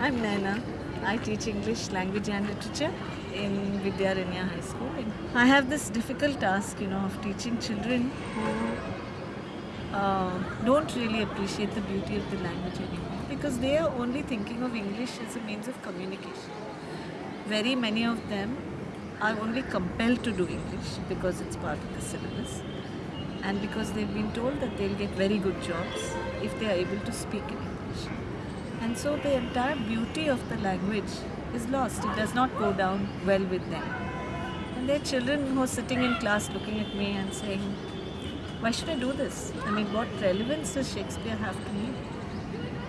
I'm Naina. I teach English language and literature in Vidyaranya High School. I have this difficult task, you know, of teaching children who uh, don't really appreciate the beauty of the language anymore because they are only thinking of English as a means of communication. Very many of them are only compelled to do English because it's part of the syllabus and because they've been told that they'll get very good jobs if they are able to speak English. And so the entire beauty of the language is lost. It does not go down well with them. And there are children who are sitting in class looking at me and saying, why should I do this? I mean, what relevance does Shakespeare have to me?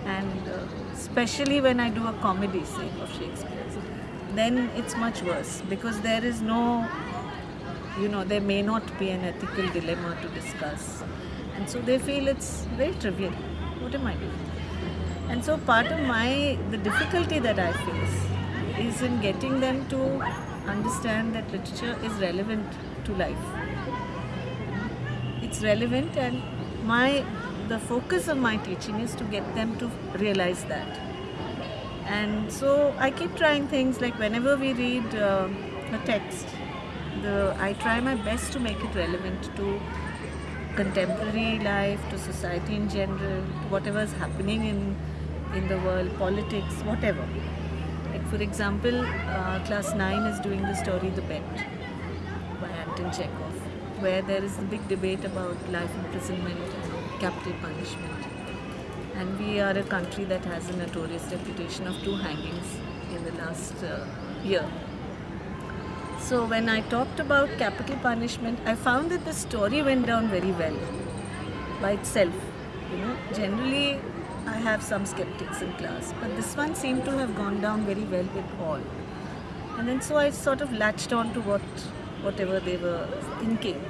And uh, especially when I do a comedy, say, of Shakespeare's, then it's much worse because there is no, you know, there may not be an ethical dilemma to discuss. And so they feel it's very trivial. What am I doing? And so part of my, the difficulty that I face is in getting them to understand that literature is relevant to life. It's relevant and my, the focus of my teaching is to get them to realize that. And so I keep trying things like whenever we read uh, a text, the, I try my best to make it relevant to contemporary life, to society in general, to whatever is happening in in the world, politics, whatever. Like for example, uh, class 9 is doing the story The Bet by Anton Chekhov, where there is a big debate about life imprisonment and capital punishment. And we are a country that has a notorious reputation of two hangings in the last uh, year. So when I talked about capital punishment, I found that the story went down very well by itself. You know, generally I have some skeptics in class, but this one seemed to have gone down very well with all. And then so I sort of latched on to what whatever they were thinking.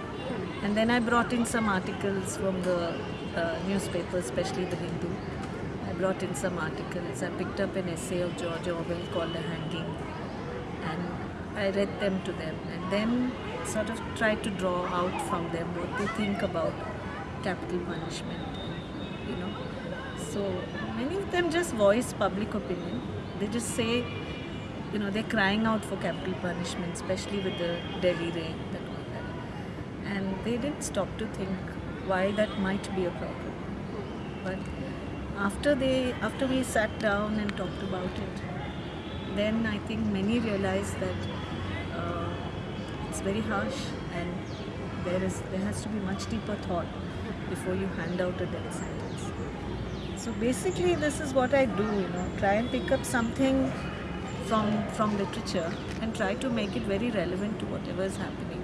And then I brought in some articles from the uh, newspaper, especially the Hindu. I brought in some articles. I picked up an essay of George Orwell called The Hanging. And I read them to them. And then sort of tried to draw out from them what they think about capital punishment. You know, so many of them just voice public opinion. They just say, you know, they're crying out for capital punishment, especially with the Delhi rain and all that. And they didn't stop to think why that might be a problem. But after they, after we sat down and talked about it, then I think many realized that uh, it's very harsh and there is there has to be much deeper thought before you hand out a death sentence. So basically this is what I do, you know, try and pick up something from, from literature and try to make it very relevant to whatever is happening